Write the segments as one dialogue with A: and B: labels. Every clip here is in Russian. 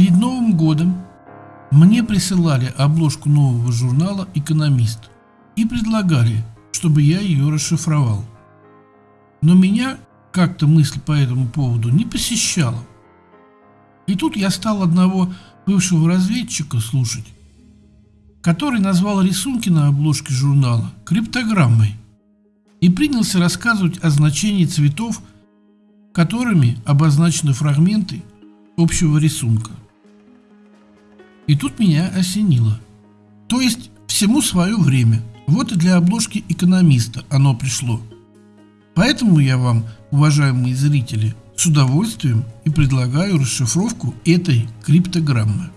A: Перед Новым годом мне присылали обложку нового журнала «Экономист» и предлагали, чтобы я ее расшифровал. Но меня как-то мысль по этому поводу не посещала. И тут я стал одного бывшего разведчика слушать, который назвал рисунки на обложке журнала криптограммой и принялся рассказывать о значении цветов, которыми обозначены фрагменты общего рисунка. И тут меня осенило. То есть всему свое время. Вот и для обложки экономиста оно пришло. Поэтому я вам, уважаемые зрители, с удовольствием и предлагаю расшифровку этой криптограммы.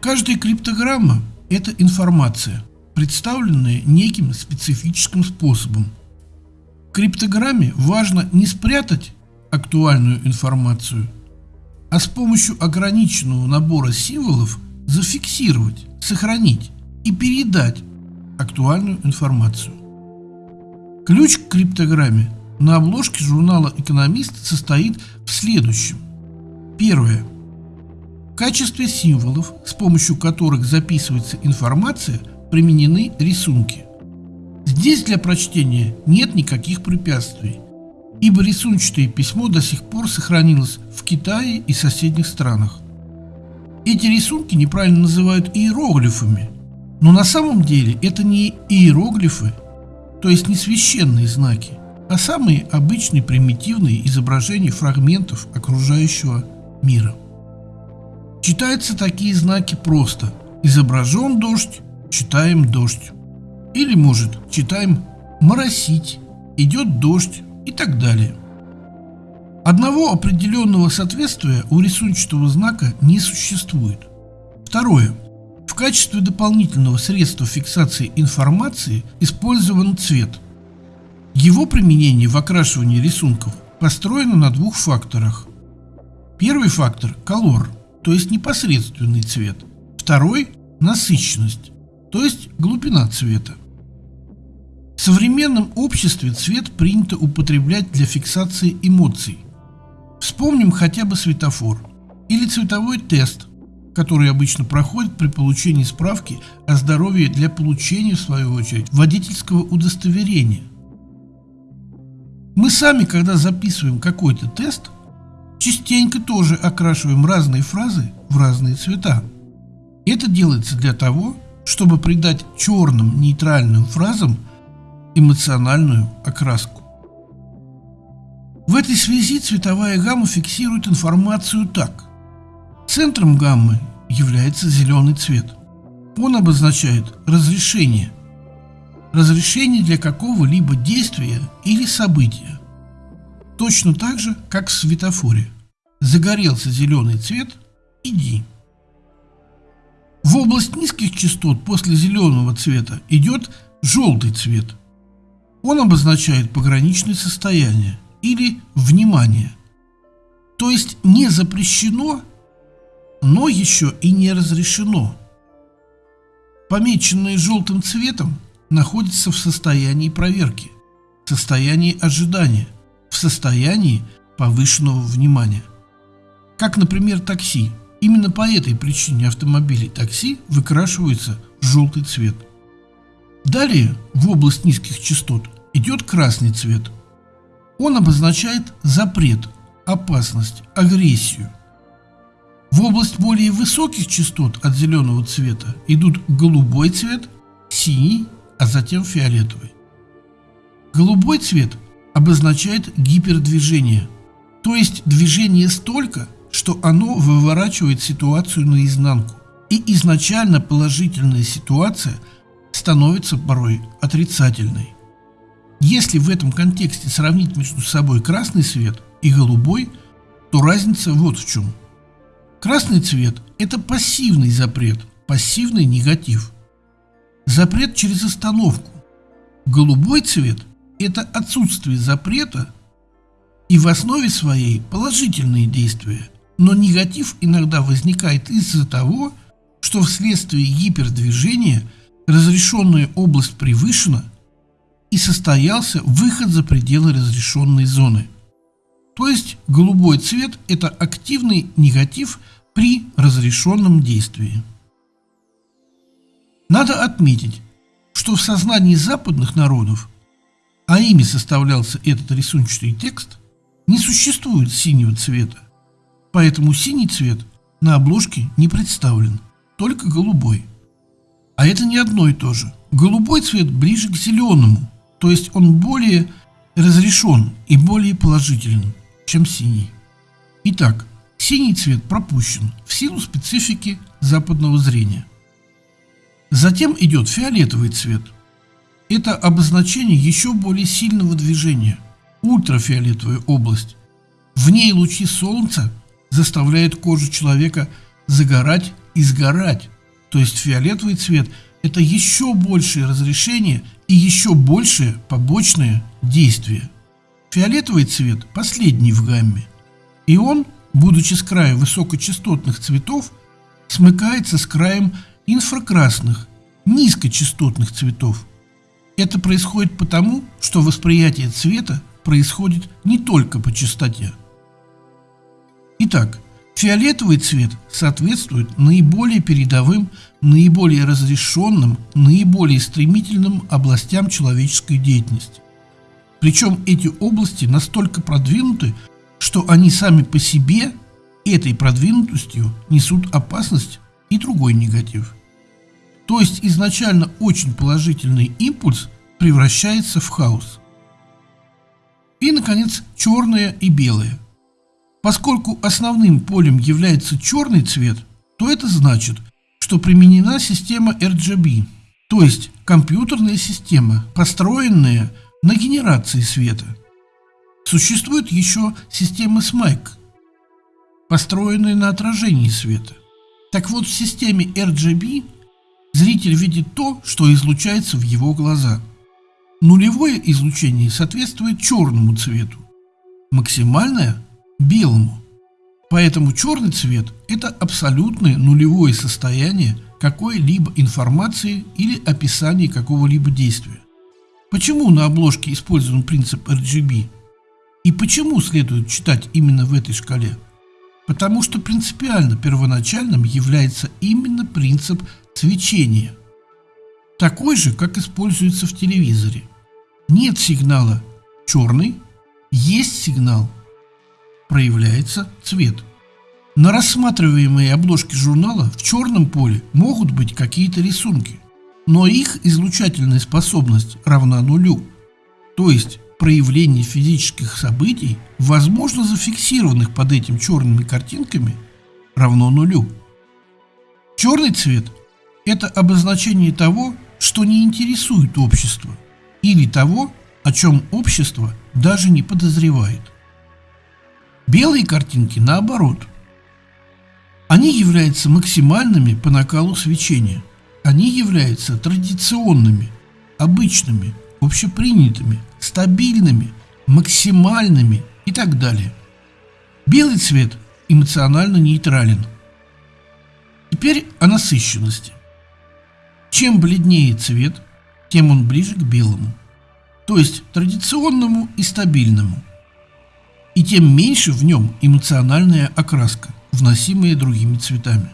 A: Каждая криптограмма – это информация, представленная неким специфическим способом. В криптограмме важно не спрятать актуальную информацию, а с помощью ограниченного набора символов зафиксировать, сохранить и передать актуальную информацию. Ключ к криптограмме на обложке журнала «Экономист» состоит в следующем. Первое. В качестве символов, с помощью которых записывается информация, применены рисунки. Здесь для прочтения нет никаких препятствий, ибо рисунчатое письмо до сих пор сохранилось в Китае и соседних странах. Эти рисунки неправильно называют иероглифами, но на самом деле это не иероглифы, то есть не священные знаки, а самые обычные примитивные изображения фрагментов окружающего мира. Читаются такие знаки просто. Изображен дождь, читаем дождь. Или, может, читаем моросить, идет дождь и так далее. Одного определенного соответствия у рисунчатого знака не существует. Второе. В качестве дополнительного средства фиксации информации использован цвет. Его применение в окрашивании рисунков построено на двух факторах. Первый фактор – колор, то есть непосредственный цвет. Второй – насыщенность, то есть глубина цвета. Современном обществе цвет принято употреблять для фиксации эмоций. Вспомним хотя бы светофор или цветовой тест, который обычно проходит при получении справки о здоровье для получения, в свою очередь, водительского удостоверения. Мы сами, когда записываем какой-то тест, частенько тоже окрашиваем разные фразы в разные цвета. Это делается для того, чтобы придать черным нейтральным фразам эмоциональную окраску. В этой связи цветовая гамма фиксирует информацию так. Центром гаммы является зеленый цвет. Он обозначает разрешение. Разрешение для какого-либо действия или события. Точно так же, как в светофоре. Загорелся зеленый цвет – иди. В область низких частот после зеленого цвета идет желтый цвет – он обозначает пограничное состояние или внимание. То есть не запрещено, но еще и не разрешено. Помеченное желтым цветом находится в состоянии проверки, в состоянии ожидания, в состоянии повышенного внимания. Как, например, такси. Именно по этой причине автомобили такси выкрашиваются в желтый цвет. Далее, в область низких частот, идет красный цвет. Он обозначает запрет, опасность, агрессию. В область более высоких частот от зеленого цвета идут голубой цвет, синий, а затем фиолетовый. Голубой цвет обозначает гипердвижение, то есть движение столько, что оно выворачивает ситуацию наизнанку, и изначально положительная ситуация становится порой отрицательной. Если в этом контексте сравнить между собой красный цвет и голубой, то разница вот в чем. Красный цвет – это пассивный запрет, пассивный негатив. Запрет через остановку. Голубой цвет – это отсутствие запрета и в основе своей положительные действия. Но негатив иногда возникает из-за того, что вследствие гипердвижения разрешенная область превышена – и состоялся выход за пределы разрешенной зоны. То есть голубой цвет – это активный негатив при разрешенном действии. Надо отметить, что в сознании западных народов, а ими составлялся этот рисунчатый текст, не существует синего цвета. Поэтому синий цвет на обложке не представлен, только голубой. А это не одно и то же. Голубой цвет ближе к зеленому, то есть он более разрешен и более положителен, чем синий. Итак, синий цвет пропущен в силу специфики западного зрения. Затем идет фиолетовый цвет. Это обозначение еще более сильного движения, ультрафиолетовая область. В ней лучи солнца заставляют кожу человека загорать и сгорать. То есть фиолетовый цвет – это еще большее разрешение и еще большее побочное действие. Фиолетовый цвет – последний в гамме. И он, будучи с края высокочастотных цветов, смыкается с краем инфракрасных, низкочастотных цветов. Это происходит потому, что восприятие цвета происходит не только по частоте. Итак, фиолетовый цвет соответствует наиболее передовым, наиболее разрешенным, наиболее стремительным областям человеческой деятельности. Причем эти области настолько продвинуты, что они сами по себе этой продвинутостью несут опасность и другой негатив. То есть изначально очень положительный импульс превращается в хаос. И, наконец, черное и белое – Поскольку основным полем является черный цвет, то это значит, что применена система RGB, то есть компьютерная система, построенная на генерации света. Существует еще система SMIC, построенная на отражении света. Так вот, в системе RGB зритель видит то, что излучается в его глаза. Нулевое излучение соответствует черному цвету, максимальное белому. Поэтому черный цвет – это абсолютное нулевое состояние какой-либо информации или описания какого-либо действия. Почему на обложке использован принцип RGB? И почему следует читать именно в этой шкале? Потому что принципиально первоначальным является именно принцип свечения. Такой же, как используется в телевизоре. Нет сигнала черный, есть сигнал проявляется цвет. На рассматриваемой обложке журнала в черном поле могут быть какие-то рисунки, но их излучательная способность равна нулю. То есть проявление физических событий, возможно зафиксированных под этим черными картинками, равно нулю. Черный цвет – это обозначение того, что не интересует общество, или того, о чем общество даже не подозревает. Белые картинки наоборот. Они являются максимальными по накалу свечения. Они являются традиционными, обычными, общепринятыми, стабильными, максимальными и так далее. Белый цвет эмоционально нейтрален. Теперь о насыщенности. Чем бледнее цвет, тем он ближе к белому, то есть традиционному и стабильному и тем меньше в нем эмоциональная окраска, вносимая другими цветами.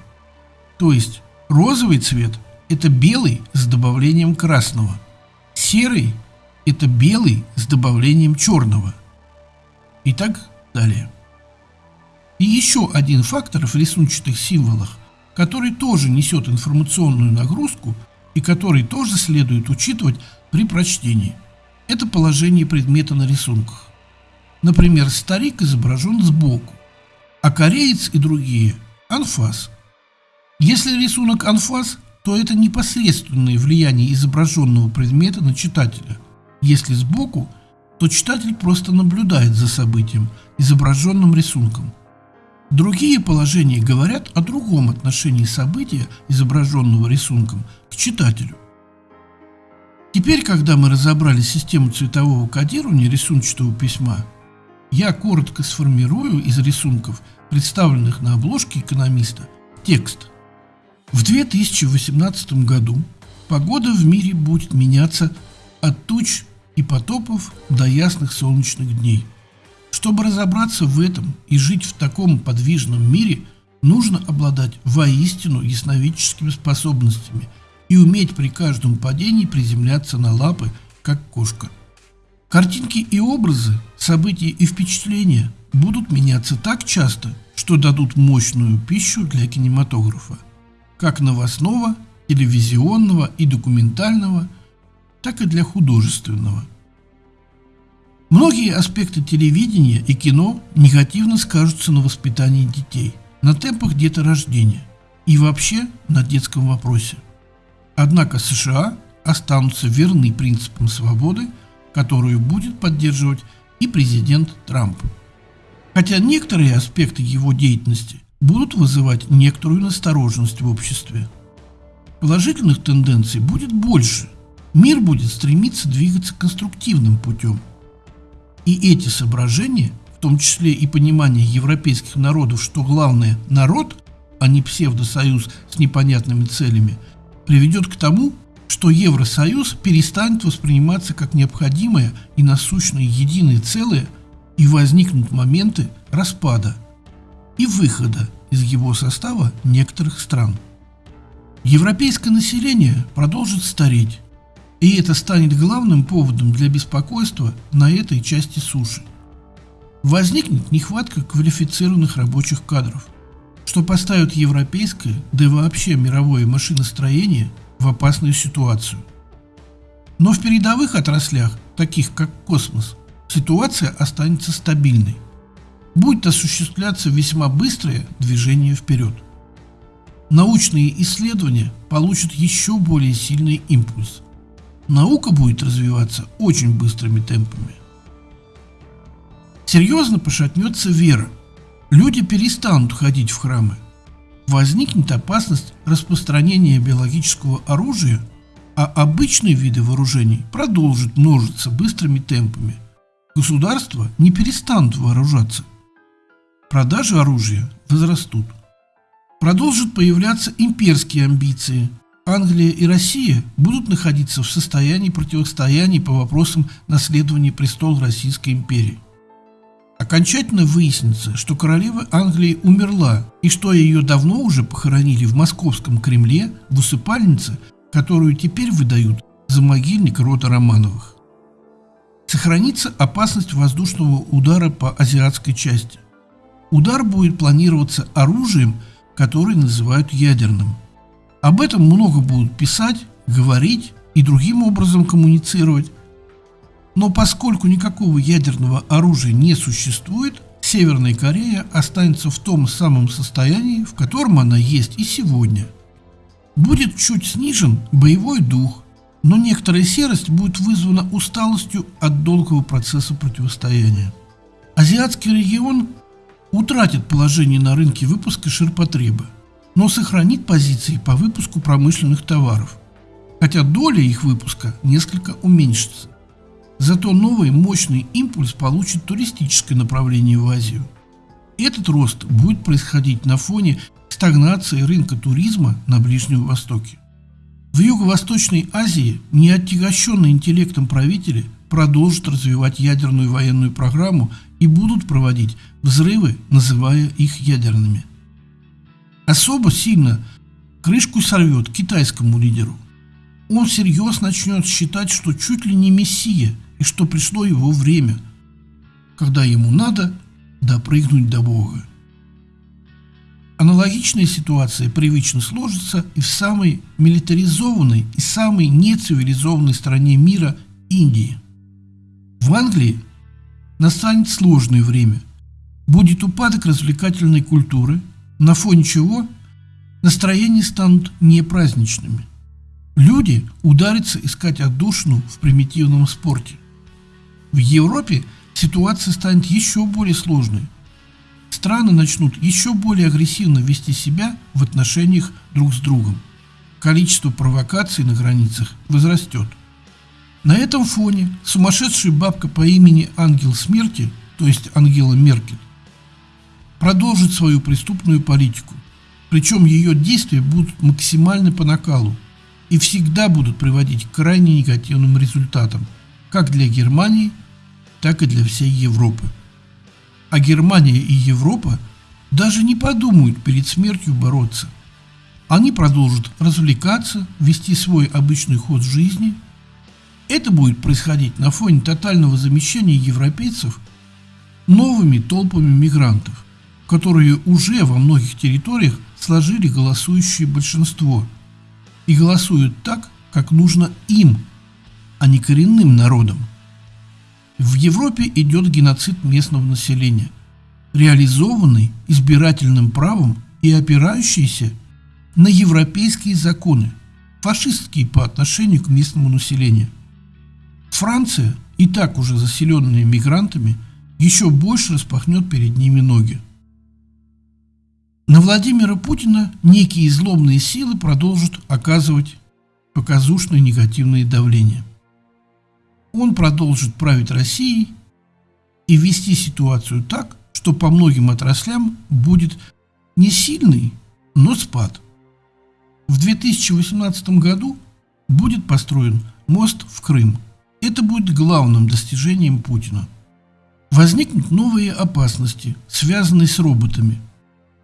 A: То есть розовый цвет – это белый с добавлением красного, серый – это белый с добавлением черного. И так далее. И еще один фактор в рисунчатых символах, который тоже несет информационную нагрузку и который тоже следует учитывать при прочтении – это положение предмета на рисунках. Например, старик изображен сбоку, а кореец и другие – анфас. Если рисунок анфас, то это непосредственное влияние изображенного предмета на читателя. Если сбоку, то читатель просто наблюдает за событием, изображенным рисунком. Другие положения говорят о другом отношении события, изображенного рисунком, к читателю. Теперь, когда мы разобрали систему цветового кодирования рисунчатого письма, я коротко сформирую из рисунков, представленных на обложке экономиста, текст. В 2018 году погода в мире будет меняться от туч и потопов до ясных солнечных дней. Чтобы разобраться в этом и жить в таком подвижном мире, нужно обладать воистину ясновидческими способностями и уметь при каждом падении приземляться на лапы, как кошка. Картинки и образы, события и впечатления будут меняться так часто, что дадут мощную пищу для кинематографа, как новостного, телевизионного и документального, так и для художественного. Многие аспекты телевидения и кино негативно скажутся на воспитании детей, на темпах деторождения и вообще на детском вопросе. Однако США останутся верны принципам свободы, которую будет поддерживать и президент Трамп. Хотя некоторые аспекты его деятельности будут вызывать некоторую настороженность в обществе. Положительных тенденций будет больше. Мир будет стремиться двигаться конструктивным путем. И эти соображения, в том числе и понимание европейских народов, что главное – народ, а не псевдосоюз с непонятными целями, приведет к тому, что Евросоюз перестанет восприниматься как необходимое и насущное единое целое – и возникнут моменты распада и выхода из его состава некоторых стран. Европейское население продолжит стареть, и это станет главным поводом для беспокойства на этой части суши. Возникнет нехватка квалифицированных рабочих кадров, что поставит европейское, да и вообще мировое машиностроение в опасную ситуацию. Но в передовых отраслях, таких как космос, ситуация останется стабильной. Будет осуществляться весьма быстрое движение вперед. Научные исследования получат еще более сильный импульс. Наука будет развиваться очень быстрыми темпами. Серьезно пошатнется вера. Люди перестанут ходить в храмы. Возникнет опасность распространения биологического оружия, а обычные виды вооружений продолжат множиться быстрыми темпами – Государства не перестанут вооружаться. Продажи оружия возрастут. Продолжат появляться имперские амбиции. Англия и Россия будут находиться в состоянии противостояния по вопросам наследования престола Российской империи. Окончательно выяснится, что королева Англии умерла и что ее давно уже похоронили в московском Кремле в усыпальнице, которую теперь выдают за могильник рода Романовых сохранится опасность воздушного удара по азиатской части. Удар будет планироваться оружием, которое называют ядерным. Об этом много будут писать, говорить и другим образом коммуницировать. Но поскольку никакого ядерного оружия не существует, Северная Корея останется в том самом состоянии, в котором она есть и сегодня. Будет чуть снижен боевой дух, но некоторая серость будет вызвана усталостью от долгого процесса противостояния. Азиатский регион утратит положение на рынке выпуска ширпотреба, но сохранит позиции по выпуску промышленных товаров, хотя доля их выпуска несколько уменьшится. Зато новый мощный импульс получит туристическое направление в Азию. Этот рост будет происходить на фоне стагнации рынка туризма на Ближнем Востоке. В Юго-Восточной Азии неотягощенные интеллектом правители продолжат развивать ядерную военную программу и будут проводить взрывы, называя их ядерными. Особо сильно крышку сорвет китайскому лидеру. Он всерьез начнет считать, что чуть ли не мессия и что пришло его время, когда ему надо допрыгнуть до Бога. Аналогичная ситуация привычно сложится и в самой милитаризованной и самой нецивилизованной стране мира – Индии. В Англии настанет сложное время. Будет упадок развлекательной культуры, на фоне чего настроения станут непраздничными. Люди ударятся искать отдушину в примитивном спорте. В Европе ситуация станет еще более сложной страны начнут еще более агрессивно вести себя в отношениях друг с другом. Количество провокаций на границах возрастет. На этом фоне сумасшедшая бабка по имени Ангел Смерти, то есть Ангела Меркель, продолжит свою преступную политику. Причем ее действия будут максимально по накалу и всегда будут приводить к крайне негативным результатам, как для Германии, так и для всей Европы а Германия и Европа даже не подумают перед смертью бороться. Они продолжат развлекаться, вести свой обычный ход жизни. Это будет происходить на фоне тотального замещения европейцев новыми толпами мигрантов, которые уже во многих территориях сложили голосующее большинство и голосуют так, как нужно им, а не коренным народам. В Европе идет геноцид местного населения, реализованный избирательным правом и опирающийся на европейские законы, фашистские по отношению к местному населению. Франция, и так уже заселенная мигрантами, еще больше распахнет перед ними ноги. На Владимира Путина некие злобные силы продолжат оказывать показушное негативное давление. Он продолжит править Россией и вести ситуацию так, что по многим отраслям будет не сильный, но спад. В 2018 году будет построен мост в Крым. Это будет главным достижением Путина. Возникнут новые опасности, связанные с роботами.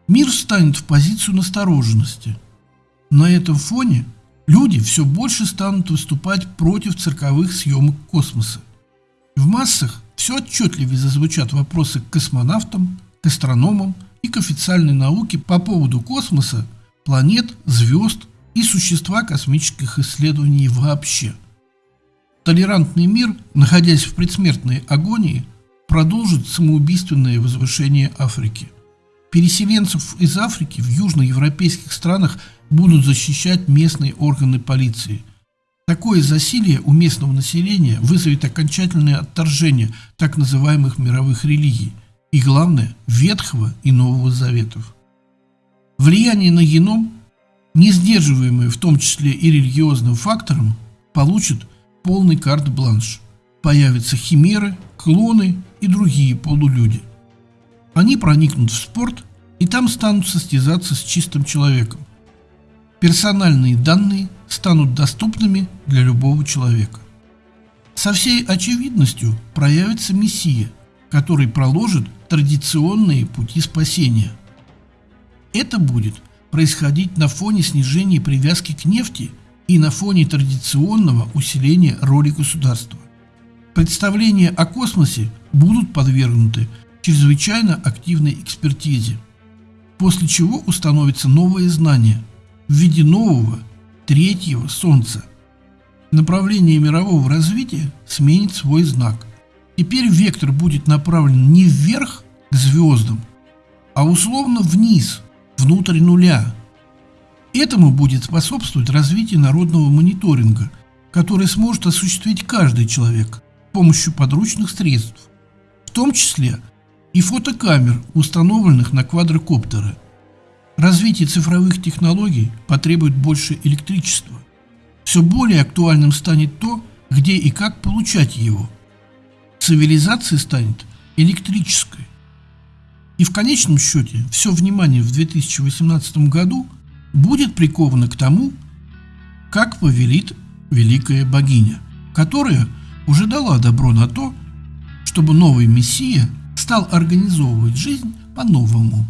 A: Мир встанет в позицию настороженности. На этом фоне люди все больше станут выступать против цирковых съемок космоса. В массах все отчетливее зазвучат вопросы к космонавтам, к астрономам и к официальной науке по поводу космоса – планет, звезд и существа космических исследований вообще. Толерантный мир, находясь в предсмертной агонии, продолжит самоубийственное возвышение Африки. Переселенцев из Африки в южноевропейских странах будут защищать местные органы полиции. Такое засилие у местного населения вызовет окончательное отторжение так называемых мировых религий и, главное, Ветхого и Нового Заветов. Влияние на геном, не сдерживаемое в том числе и религиозным фактором, получит полный карт-бланш. Появятся химеры, клоны и другие полулюди. Они проникнут в спорт и там станут состязаться с чистым человеком. Персональные данные станут доступными для любого человека. Со всей очевидностью проявится Мессия, который проложит традиционные пути спасения – это будет происходить на фоне снижения привязки к нефти и на фоне традиционного усиления роли государства. Представления о космосе будут подвергнуты чрезвычайно активной экспертизе, после чего установится новое знание в виде нового третьего Солнца. Направление мирового развития сменит свой знак. Теперь вектор будет направлен не вверх к звездам, а условно вниз – внутрь нуля. Этому будет способствовать развитие народного мониторинга, который сможет осуществить каждый человек с помощью подручных средств, в том числе и фотокамер, установленных на квадрокоптеры. Развитие цифровых технологий потребует больше электричества. Все более актуальным станет то, где и как получать его. Цивилизация станет электрической. И в конечном счете все внимание в 2018 году будет приковано к тому, как повелит великая богиня, которая уже дала добро на то, чтобы новый Мессия стал организовывать жизнь по-новому.